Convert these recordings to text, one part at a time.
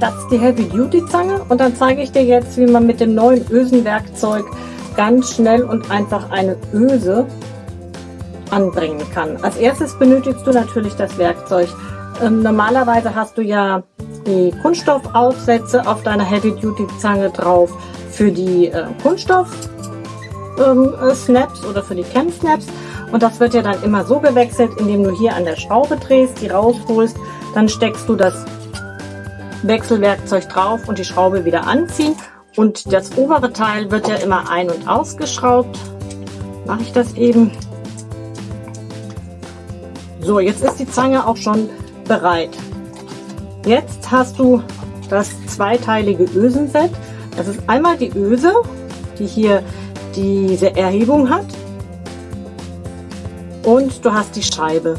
das ist die Heavy Duty Zange und dann zeige ich dir jetzt, wie man mit dem neuen Ösenwerkzeug ganz schnell und einfach eine Öse anbringen kann. Als erstes benötigst du natürlich das Werkzeug. Ähm, normalerweise hast du ja die Kunststoffaufsätze auf deiner Heavy Duty Zange drauf für die äh, Kunststoff ähm, äh, Snaps oder für die Cam Snaps und das wird ja dann immer so gewechselt, indem du hier an der Schraube drehst, die rausholst, dann steckst du das Wechselwerkzeug drauf und die Schraube wieder anziehen und das obere Teil wird ja immer ein- und ausgeschraubt. Mache ich das eben. So, jetzt ist die Zange auch schon bereit. Jetzt hast du das zweiteilige Ösenset. Das ist einmal die Öse, die hier diese Erhebung hat. Und du hast die Scheibe.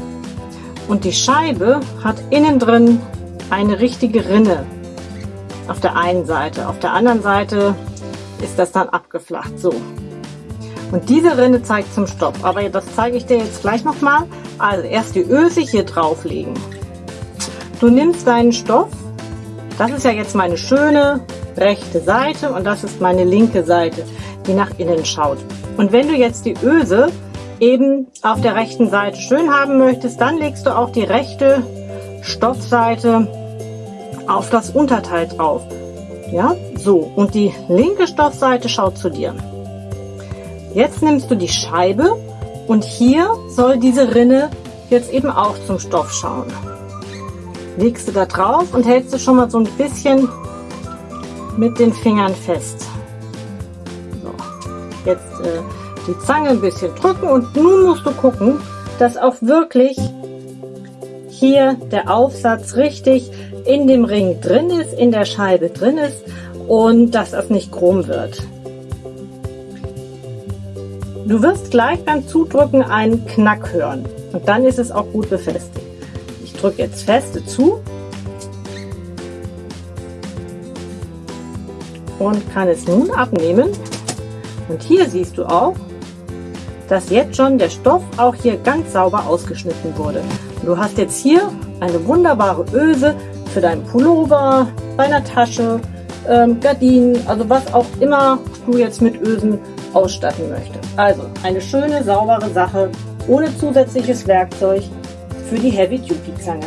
Und die Scheibe hat innen drin eine richtige Rinne auf der einen Seite. Auf der anderen Seite ist das dann abgeflacht. So. Und diese Rinne zeigt zum Stopp. Aber das zeige ich dir jetzt gleich nochmal. Also erst die Öse hier drauflegen. Du nimmst deinen Stoff. Das ist ja jetzt meine schöne rechte Seite und das ist meine linke Seite, die nach innen schaut. Und wenn du jetzt die Öse eben auf der rechten Seite schön haben möchtest, dann legst du auch die rechte Stoffseite auf das Unterteil drauf. Ja, so. Und die linke Stoffseite schaut zu dir. Jetzt nimmst du die Scheibe und hier soll diese Rinne jetzt eben auch zum Stoff schauen. Legst du da drauf und hältst du schon mal so ein bisschen mit den Fingern fest. So. Jetzt äh, die Zange ein bisschen drücken und nun musst du gucken, dass auch wirklich hier der Aufsatz richtig in dem Ring drin ist, in der Scheibe drin ist und dass das nicht krumm wird. Du wirst gleich beim Zudrücken einen Knack hören und dann ist es auch gut befestigt. Ich drücke jetzt feste zu und kann es nun abnehmen. Und hier siehst du auch, dass jetzt schon der Stoff auch hier ganz sauber ausgeschnitten wurde. Du hast jetzt hier eine wunderbare Öse für deinen Pullover, deiner Tasche, ähm, Gardinen, also was auch immer du jetzt mit Ösen ausstatten möchtest. Also eine schöne, saubere Sache ohne zusätzliches Werkzeug für die Heavy Duty Zange.